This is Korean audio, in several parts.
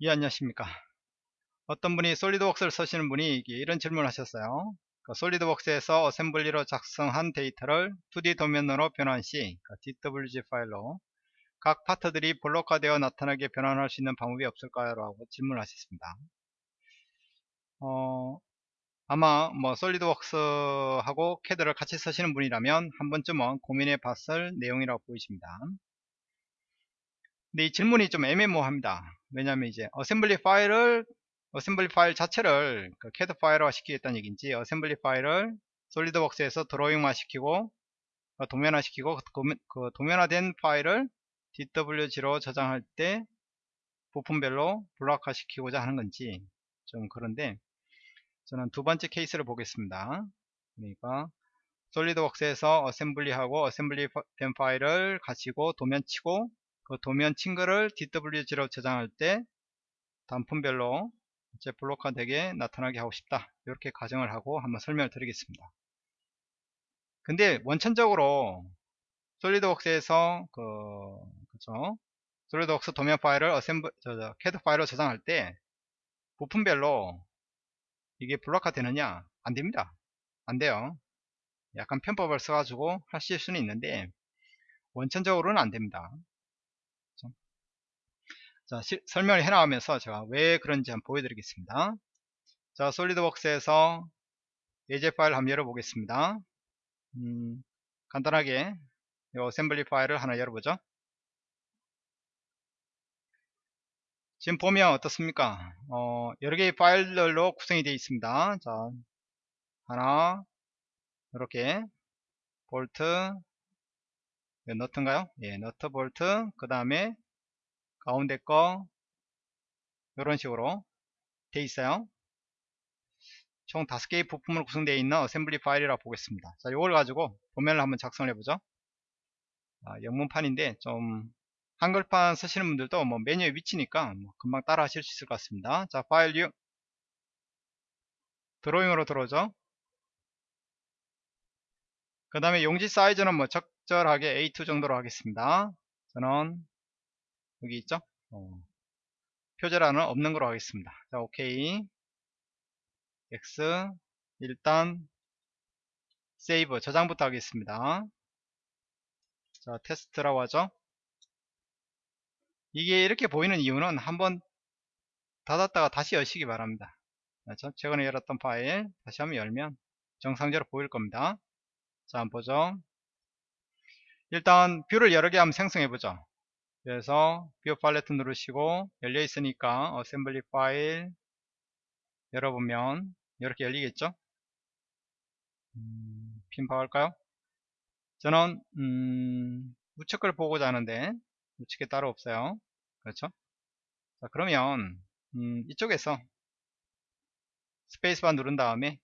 예 안녕하십니까. 어떤 분이 SolidWorks를 쓰시는 분이 이런 질문을 하셨어요. 그 SolidWorks에서 어셈블리로 작성한 데이터를 2D 도면으로 변환 시 그 DWG 파일로 각 파트들이 블록화되어 나타나게 변환할 수 있는 방법이 없을까요? 라고 질문을 하셨습니다. 어, 아마 뭐 SolidWorks하고 캐드를 같이 쓰시는 분이라면 한 번쯤은 고민해 봤을 내용이라고 보이십니다 근데 이 질문이 좀 애매모호합니다. 왜냐하면 이제 어셈블리 파일을 어셈블리 파일 자체를 그 캐드 파일화 시키겠다는 얘기인지 어셈블리 파일을 SolidWorks에서 드로잉화 시키고 어, 도면화 시키고 그, 그 도면화된 파일을 DWG로 저장할 때 부품별로 블록화 시키고자 하는 건지 좀 그런데 저는 두 번째 케이스를 보겠습니다. 그러니까 SolidWorks에서 어셈블리하고 어셈블리 된 파일을 가지고 도면 치고 그 도면 친거를 DWG로 저장할 때 단품별로 이제 블록화 되게 나타나게 하고 싶다. 이렇게 가정을 하고 한번 설명을 드리겠습니다. 근데 원천적으로 SolidWorks에서 그 그죠? SolidWorks 도면 파일을 어셈블 저, 저, 캐드 파일로 저장할 때 부품별로 이게 블록화 되느냐? 안 됩니다. 안 돼요. 약간 편법을 써가지고 하실 수는 있는데 원천적으로는 안 됩니다 자, 시, 설명을 해나가면서 제가 왜 그런지 한번 보여드리겠습니다. 자, 솔리드웍스에서 예제 파일 한번 열어보겠습니다. 음, 간단하게 이 어셈블리 파일을 하나 열어보죠. 지금 보면 어떻습니까? 어, 여러 개의 파일들로 구성이 되어 있습니다. 자, 하나, 이렇게 볼트, 너트인가요? 예, 너트 볼트, 그 다음에 가운데 거 이런 식으로 돼 있어요. 총 5개의 부품으로 구성되어 있는 어셈블리 파일이라고 보겠습니다. 자 이걸 가지고 도면을 한번 작성을 해보죠. 아, 영문판인데 좀 한글판 쓰시는 분들도 뭐 메뉴의 위치니까 뭐 금방 따라 하실 수 있을 것 같습니다. 자 file new 드로잉으로 들어오죠. 그 다음에 용지 사이즈는 뭐 적절하게 A2 정도로 하겠습니다. 저는 여기 있죠? 어, 표제란은 없는 걸로 하겠습니다. 자 오케이. X 일단 세이브 저장부터 하겠습니다. 자 테스트라고 하죠? 이게 이렇게 보이는 이유는 한번 닫았다가 다시 여시기 바랍니다. 그렇죠? 최근에 열었던 파일 다시 한번 열면 정상적으로 보일 겁니다. 자 한번 보죠. 일단 view를 여러 개 한번 생성해 보죠 그래서 view palette 누르시고 열려 있으니까 어셈블리 파일 열어보면 이렇게 열리겠죠? 음, 핀파 할까요? 저는 음, 우측을 보고자 하는데 우측에 따로 없어요. 그렇죠? 자 그러면 음, 이쪽에서 스페이스바 누른 다음에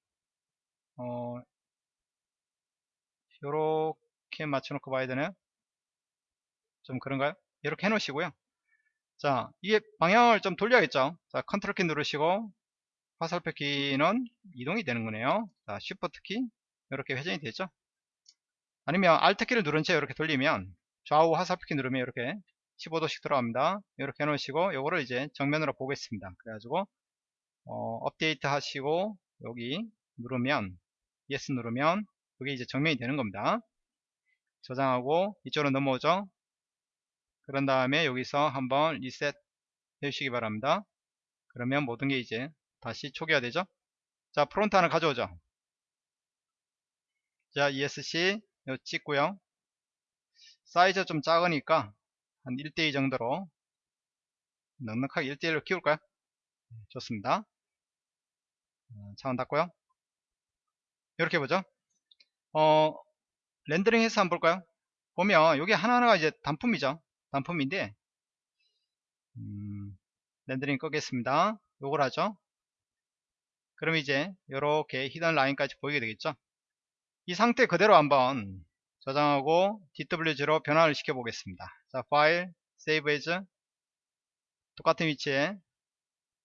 어, 요렇게 맞춰놓고 봐야 되나요? 좀 그런가요 이렇게 해 놓으시고요. 자 이게 방향을 좀 돌려야겠죠? 자 컨트롤 키 누르시고 화살표 키는 이동이 되는 거네요. 자 쉬프트 키 이렇게 회전이 되죠? 아니면 알트 키를 누른 채 이렇게 돌리면 좌우 화살표 키 누르면 이렇게 15도씩 들어갑니다. 이렇게 해 놓으시고 요거를 이제 정면으로 보겠습니다. 그래가지고 어, 업데이트 하시고 여기 누르면 yes 누르면 그게 이제 정면이 되는 겁니다. 저장하고 이쪽으로 넘어오죠 그런 다음에 여기서 한번 리셋 해주시기 바랍니다. 그러면 모든 게 이제 다시 초기화 되죠. 자 front 하나 가져오죠. 자 ESC 요 찍고요. 사이즈 좀 작으니까 한 1대2 정도로 넉넉하게 1대1로 키울까요? 네, 좋습니다. 창은 닫고요. 이렇게 보죠. 어, 렌더링 해서 한번 볼까요? 보면 여기 하나하나가 이제 단품이죠. 단품인데 음, 렌더링 끄겠습니다. 요걸 하죠. 그럼 이제 이렇게 hidden line까지 보이게 되겠죠? 이 상태 그대로 한번 저장하고 DWG로 변환을 시켜 보겠습니다. 자 file save as 똑같은 위치에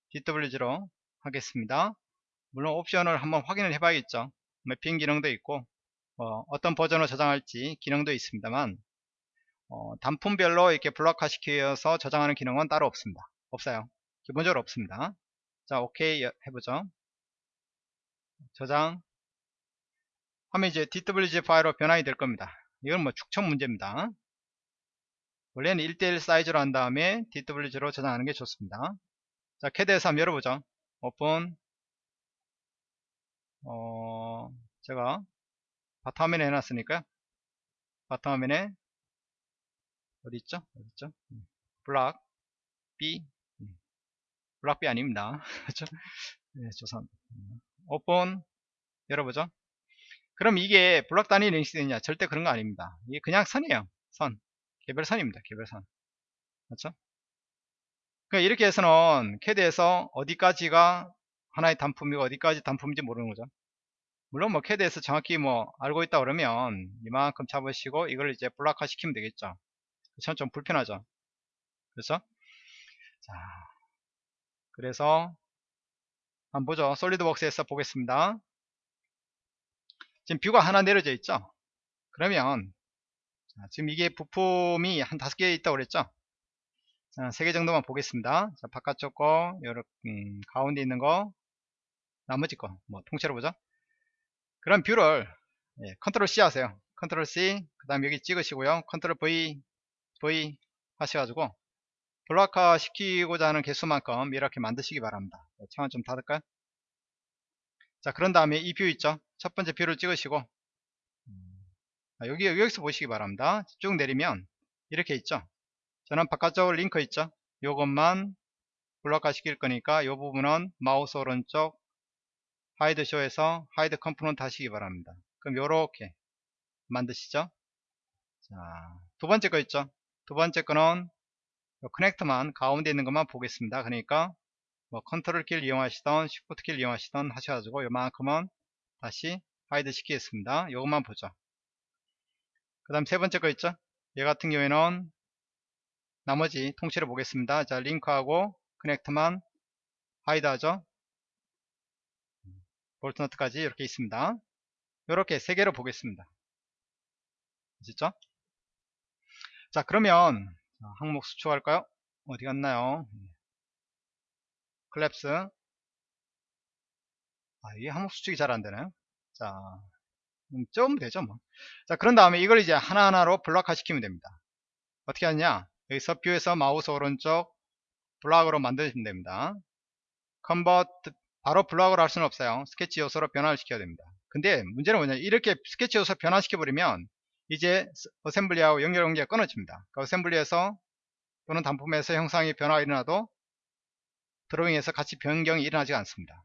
DWG로 하겠습니다. 물론 옵션을 한번 확인을 해 봐야겠죠? 매핑 기능도 있고 어, 어떤 버전으로 저장할지 기능도 있습니다만 어, 단품별로 이렇게 블록화 시켜서 저장하는 기능은 따로 없습니다. 없어요. 기본적으로 없습니다. 자, 오케이 해보죠. 저장. 하면 이제 DWG 파일로 변환이 될 겁니다. 이건 뭐 축척 문제입니다. 원래는 1대1 사이즈로 한 다음에 DWG로 저장하는 게 좋습니다. 자, 캐드에서 한번 열어보죠. 오픈. 어, 제가 바탕화면에 해놨으니까요. 바탕화면에 어디 있죠? 어디 있죠? 음, block B 음, block B 아닙니다. 그렇죠? 네, 조선 음, 오픈 열어보죠. 그럼 이게 블락 단위 랭시되냐? 절대 그런 거 아닙니다. 이게 그냥 선이에요. 선. 개별 선입니다. 개별선. 그렇죠? 그러니까 이렇게 해서는 캐드에서 어디까지가 하나의 단품이고 어디까지 단품인지 모르는 거죠. 물론 뭐 캐드에서 정확히 뭐 알고 있다 그러면 이만큼 잡으시고 이걸 이제 블락화 시키면 되겠죠. 그렇죠? 좀 불편하죠. 그렇죠? 자, 그래서 한번 보죠. 솔리드웍스에서 보겠습니다. 지금 뷰가 하나 내려져 있죠. 그러면 자, 지금 이게 부품이 한 다섯 개 있다고 그랬죠. 자, 세 개 정도만 보겠습니다. 자, 바깥쪽 거, 요렇게, 음, 가운데 있는 거, 나머지 거, 뭐, 통째로 보죠. 그럼 view를, 예, 컨트롤 C 하세요. 컨트롤 C, 그 다음 여기 찍으시고요. 컨트롤 V, V 하셔가지고, block화 시키고자 하는 개수만큼 이렇게 만드시기 바랍니다. 창을 좀 닫을까요? 자, 그런 다음에 이 view 있죠? 첫 번째 view를 찍으시고, 여기, 여기서 보시기 바랍니다. 쭉 내리면, 이렇게 있죠? 저는 바깥쪽 링크 있죠? 요것만 블록화 시킬 거니까 요 부분은 마우스 오른쪽 hide show에서 hide component 하시기 바랍니다. 그럼 요렇게 만드시죠? 자, 두 번째 거 있죠? 두 번째 거는 요 커넥터만 가운데 있는 것만 보겠습니다. 그러니까 뭐 컨트롤 키를 이용하시던 시프트 키를 이용하시던 하셔가지고 요만큼은 다시 hide 시키겠습니다. 요것만 보죠. 그 다음 세 번째 거 있죠? 얘 같은 경우에는 나머지 통째로 보겠습니다. 자, 링크하고 커넥터만 hide 하죠. 볼트너트까지 이렇게 있습니다. 이렇게 세 개로 보겠습니다. 아시죠? 자, 그러면 항목 수축할까요? 어디 갔나요? collapse. 아, 이게 항목 수축이 잘 안 되나요? 자, 음, 좀 되죠, 뭐. 자, 그런 다음에 이걸 이제 하나하나로 블록화 시키면 됩니다. 어떻게 하냐? 여기서 view에서 마우스 오른쪽 block으로 만드시면 됩니다. convert 바로 block으로 할 수는 없어요. 스케치 요소로 변화를 시켜야 됩니다. 근데 문제는 뭐냐 이렇게 스케치 요소 변화시켜 버리면 이제 어셈블리하고 연결 관계가 끊어집니다. 그 어셈블리에서 또는 단품에서 형상이 변화가 일어나도 드로잉에서 같이 변경이 일어나지 않습니다.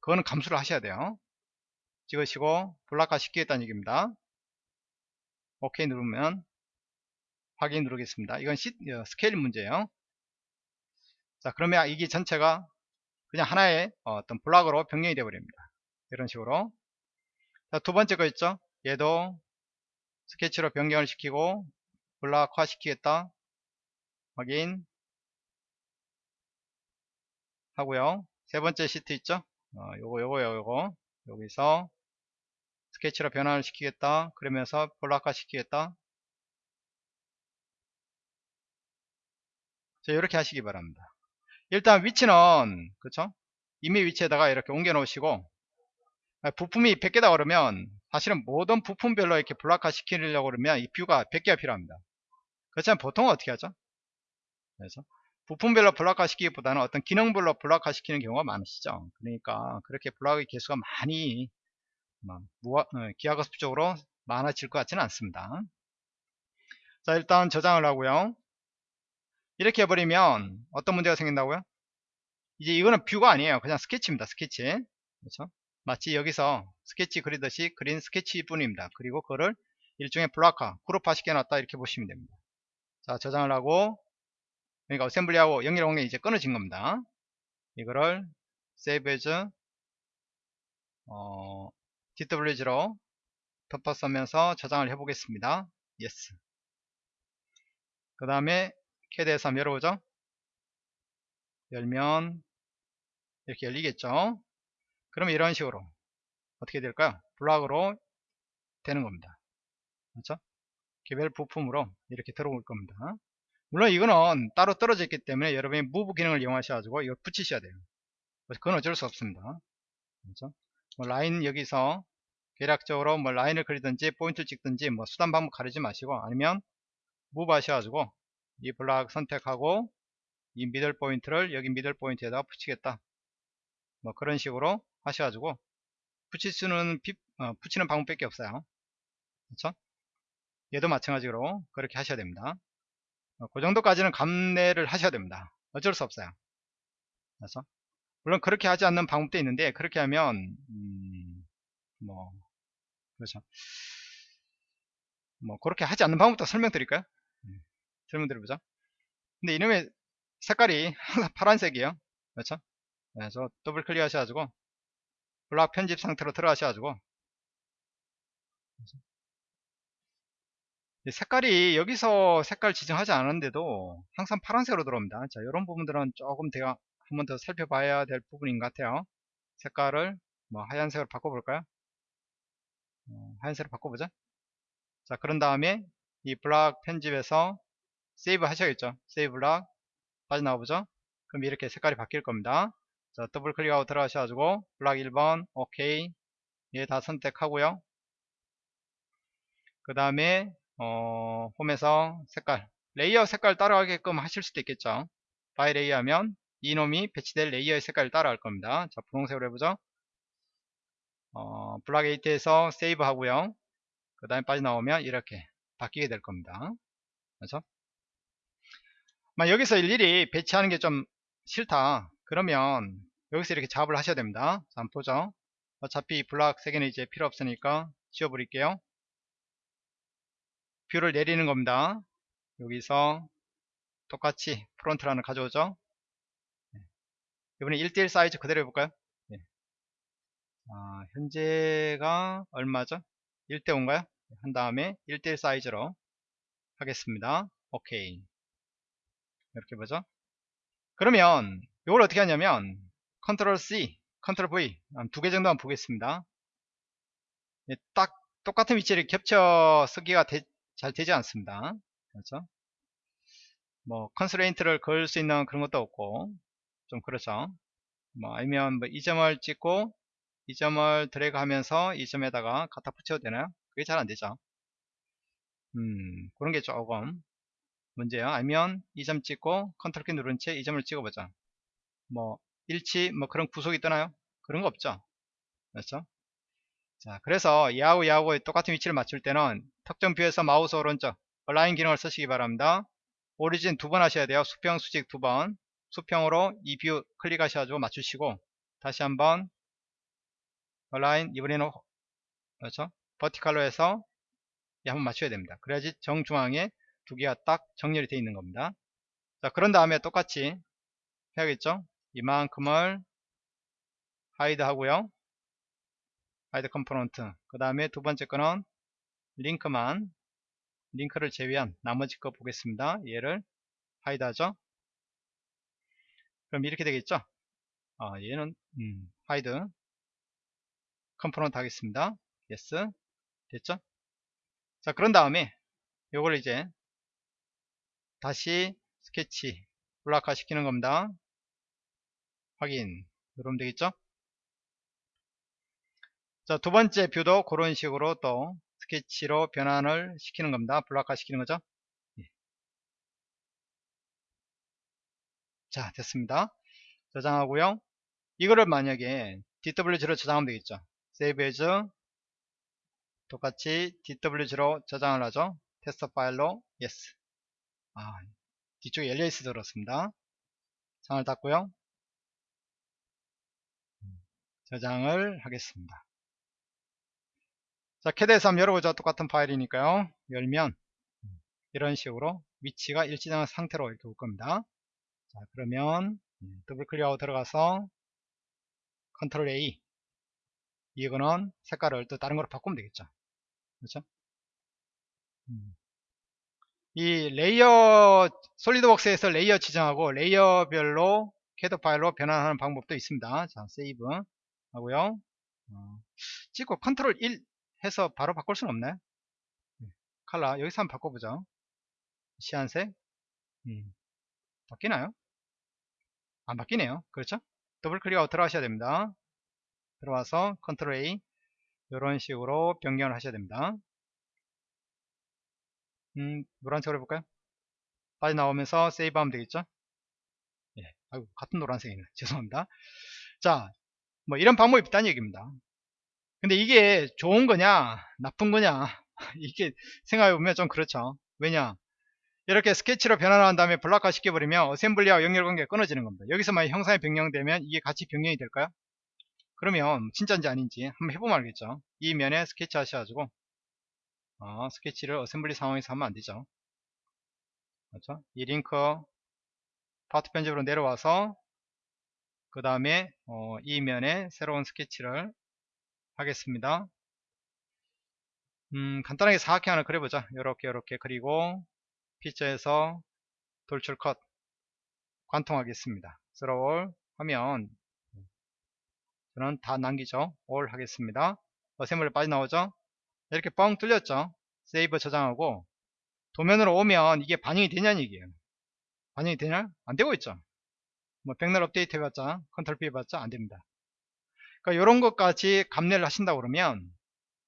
그거는 감수를 하셔야 돼요. 찍으시고 블락화 시키겠다는 얘기입니다. 오케이 누르면 확인 누르겠습니다. 이건 시, 어, 스케일 문제예요. 자 그러면 이게 전체가 그냥 하나의 어, 떤 블락으로 변경이 되어 버립니다. 이런 식으로 자, 두 번째 거 있죠. 얘도 스케치로 변경을 시키고 블락화 시키겠다. 확인 하고요. 세 번째 시트 있죠. 어, 요거 요거 요거 여기서 스케치로 변환을 시키겠다. 그러면서 블락화 시키겠다. 자, 이렇게 하시기 바랍니다. 일단 위치는 그쵸? 이미 위치에다가 이렇게 옮겨 놓으시고 아, 부품이 100개다 그러면 사실은 모든 부품별로 이렇게 블락화 시키려고 그러면 이 뷰가 100개가 필요합니다. 그렇지만 보통은 어떻게 하죠? 그래서 부품별로 블락화 시키기보다는 어떤 기능별로 블락화 시키는 경우가 많으시죠. 그러니까 그렇게 블락의 개수가 많이 어, 기하급수적으로 많아질 것 같지는 않습니다. 자 일단 저장을 하고요. 이렇게 해버리면 어떤 문제가 생긴다고요? 이제 이거는 view가 아니에요. 그냥 스케치입니다. 스케치. 그렇죠? 마치 여기서 스케치 그리듯이 그린 스케치 뿐입니다. 그리고 그거를 일종의 블락화, 그룹화 시켜놨다 이렇게 보시면 됩니다. 자, 저장을 하고 그러니까 assembly하고 연결 공간이 이제 끊어진 겁니다. 이거를 save as 어, DWG로 덮어쓰면서 저장을 해보겠습니다. yes. 그 다음에 캐드에서 한번 열어보죠. 열면 이렇게 열리겠죠. 그러면 이런 식으로 어떻게 될까요? 블락으로 되는 겁니다. 그렇죠? 개별 부품으로 이렇게 들어올 겁니다. 물론 이거는 따로 떨어져 있기 때문에 여러분이 move 기능을 이용하셔가지고 이걸 붙이셔야 돼요. 그건 어쩔 수 없습니다. 그렇죠? 뭐 라인 여기서 대략적으로 뭐 라인을 그리든지 포인트를 찍든지 뭐 수단 방법 가리지 마시고 아니면 move 하셔가지고 이 블락 선택하고 이 middle point를 여기 middle point에다가 붙이겠다. 뭐 그런 식으로 하셔가지고 붙일 수는 비, 어, 붙이는 방법밖에 없어요. 그렇죠? 얘도 마찬가지로 그렇게 하셔야 됩니다. 어, 그 정도까지는 감내를 하셔야 됩니다. 어쩔 수 없어요. 그래서 물론 그렇게 하지 않는 방법도 있는데 그렇게 하면 음, 뭐 그렇죠. 뭐 그렇게 하지 않는 방법도 설명드릴까요? 음, 설명드려보자. 근데 이놈의 색깔이 항상 파란색이에요. 그렇죠? 그래서 더블 클릭 하셔가지고 블락 편집 상태로 들어가셔가지고 색깔이 여기서 색깔 지정하지 않은데도 항상 파란색으로 들어옵니다. 자, 이런 부분들은 조금 제가 한 번 더 살펴봐야 될 부분인 것 같아요. 색깔을 뭐 하얀색으로 바꿔볼까요? 어, 하얀색으로 바꿔보자. 자, 그런 다음에 이 블락 편집에서 save 하셔야겠죠. save 블락 빠져나와보죠. 그럼 이렇게 색깔이 바뀔 겁니다. 자, 더블 클릭하고 들어가셔가지고 블락 1번 오케이. 얘 다 선택하고요. 그 다음에 어, 홈에서 색깔. layer 색깔 따라가게끔 하실 수도 있겠죠. by layer 하면 이놈이 배치될 layer의 색깔을 따라갈 겁니다. 자 분홍색으로 해보죠. 어, 블락 8에서 save 하고요. 그 다음에 빠져나오면 이렇게 바뀌게 될 겁니다. 그렇죠? 여기서 일일이 배치하는 게 좀 싫다 그러면 여기서 이렇게 작업을 하셔야 됩니다 자 한번 보죠 어차피 블락 3개는 이제 필요 없으니까 지워버릴게요 view를 내리는 겁니다. 여기서 똑같이 front라는 가져오죠. 네. 이번에 1대1 사이즈 그대로 해볼까요? 네. 아, 현재가 얼마죠? 1대5인가요? 한 다음에 1대1 사이즈로 하겠습니다. 오케이. 이렇게 보죠. 그러면 이걸 어떻게 하냐면 control C, control V 두 개 정도만 보겠습니다. 네, 딱 똑같은 위치를 겹쳐 쓰기가 되, 잘 되지 않습니다. 그렇죠? 뭐 constraint를 걸 수 있는 그런 것도 없고 좀 그렇죠. 뭐 아니면 뭐 이 점을 찍고 이 점을 드래그 하면서 이 점에다가 갖다 붙여도 되나요? 그게 잘 안되죠. 음 그런 게 조금 문제야. 아니면 이 점 찍고 컨트롤 키 누른 채 이 점을 찍어보자. 뭐 일치 뭐 그런 구속이 뜨나요? 그런 거 없죠. 그렇죠? 자, 그래서 야후 야후의 똑같은 위치를 맞출 때는 특정 view에서 마우스 오른쪽 align 기능을 쓰시기 바랍니다. origin 두 번 하셔야 돼요. 수평 수직 두 번. 수평으로 이 view 클릭하셔가지고 맞추시고 다시 한번 align 이번에는 그렇죠? 버티칼로 해서 한번 맞춰야 됩니다. 그래야지 정중앙에 두 개가 딱 정렬이 되어 있는 겁니다. 자, 그런 다음에 똑같이 해야겠죠? 이만큼을 hide 하고요. hide component 그 다음에 두 번째 거는 링크만 링크를 제외한 나머지 거 보겠습니다. 얘를 hide 하죠. 그럼 이렇게 되겠죠? 아, 얘는 음, hide component 하겠습니다. yes. 됐죠? 자 그런 다음에 요걸 이제 다시 스케치 블락화 시키는 겁니다 확인 누르면 되겠죠 자, 두 번째 view도 그런 식으로 또 스케치로 변환을 시키는 겁니다. 블락화 시키는 거죠. 예. 자, 됐습니다. 저장하고요. 이거를 만약에 DWG로 저장하면 되겠죠. Save as 똑같이 DWG로 저장을 하죠. 테스트 파일로 yes. 아, 뒤쪽에 LS 들었습니다. 창을 닫고요. 저장을 하겠습니다. 자, 캐드에서 한번 열어보자. 똑같은 파일이니까요. 열면 이런 식으로 위치가 일치되는 상태로 이렇게 올 겁니다. 자, 그러면 더블 클릭하고 들어가서 control A 이거는 색깔을 또 다른 거로 바꾸면 되겠죠. 그렇죠? 음. 이 layer SolidWorks에서 layer 지정하고 layer별로 캐드 파일로 변환하는 방법도 있습니다. 자, save 하고요. 어, 찍고 컨트롤 1 해서 바로 바꿀 수는 없나요? 네. 칼라 여기서 한번 바꿔보죠. 시안색 음, 바뀌나요? 안 바뀌네요. 그렇죠? 더블 클릭하고 들어가셔야 됩니다. 들어와서 control A 이런 식으로 변경을 하셔야 됩니다. 음, 노란색으로 해볼까요? 빨리 나오면서 save 하면 되겠죠? 예, 아이고, 같은 노란색이네. 죄송합니다. 자, 뭐 이런 방법이 있다는 얘기입니다. 근데 이게 좋은 거냐, 나쁜 거냐, 이게 생각해보면 좀 그렇죠. 왜냐? 이렇게 스케치로 변환한 다음에 블록화 시켜버리면 assembly와 연결관계가 끊어지는 겁니다. 여기서 만약 형상이 변경되면 이게 같이 변경이 될까요? 그러면 진짜인지 아닌지 한번 해보면 알겠죠. 이 면에 스케치 하셔가지고 어, 스케치를 assembly 상황에서 하면 안되죠. 그렇죠? 이 링크 파트 편집으로 내려와서 그 다음에 어, 이 면에 새로운 스케치를 하겠습니다. 음, 간단하게 사각형 하나 그려보자. 이렇게 이렇게 그리고 피처에서 돌출 컷 관통하겠습니다. 스로울 하면 저는 다 남기죠. all 하겠습니다. assembly 빠져나오죠. 이렇게 뻥 뚫렸죠. save 저장하고 도면으로 오면 이게 반영이 되냐는 얘기예요. 반영이 되냐? 안 되고 있죠. 뭐 백날 업데이트 해봤자 컨트롤 P 해봤자 안 됩니다. 그러니까 이런 것까지 감내를 하신다 그러면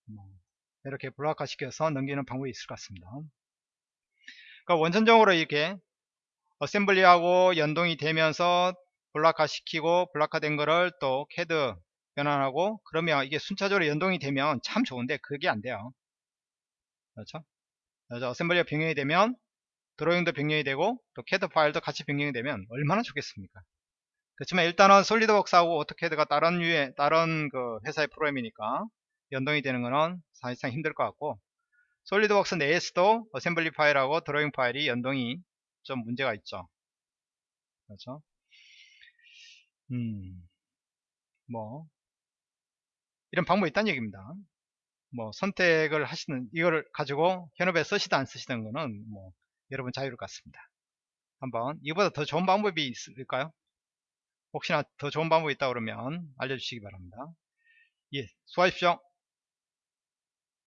뭐 이렇게 블록화 시켜서 넘기는 방법이 있을 것 같습니다. 그러니까 원천적으로 이렇게 assembly하고 연동이 되면서 블록화 시키고 블록화 된 거를 또 캐드 변환하고 그러면 이게 순차적으로 연동이 되면 참 좋은데 그게 안 돼요. 그렇죠? 그래서 assembly가 변경이 되면 드로잉도 변경이 되고 또 캐드 파일도 같이 변경이 되면 얼마나 좋겠습니까? 그렇지만 일단은 SolidWorks하고 AutoCAD가 다른 유의 다른 그 회사의 프로그램이니까 연동이 되는 거는 사실상 힘들 것 같고 SolidWorks 내에서도 assembly 파일하고 드로잉 파일이 연동이 좀 문제가 있죠. 그렇죠? 음, 뭐 이런 방법이 있다는 얘기입니다. 뭐 선택을 하시는 이거를 가지고 현업에 쓰시든 안 쓰시든 거는 뭐 여러분 자유를 갖습니다. 한번 이보다 더 좋은 방법이 있을까요? 혹시나 더 좋은 방법이 있다 그러면 알려주시기 바랍니다. 예, 수고하십시오.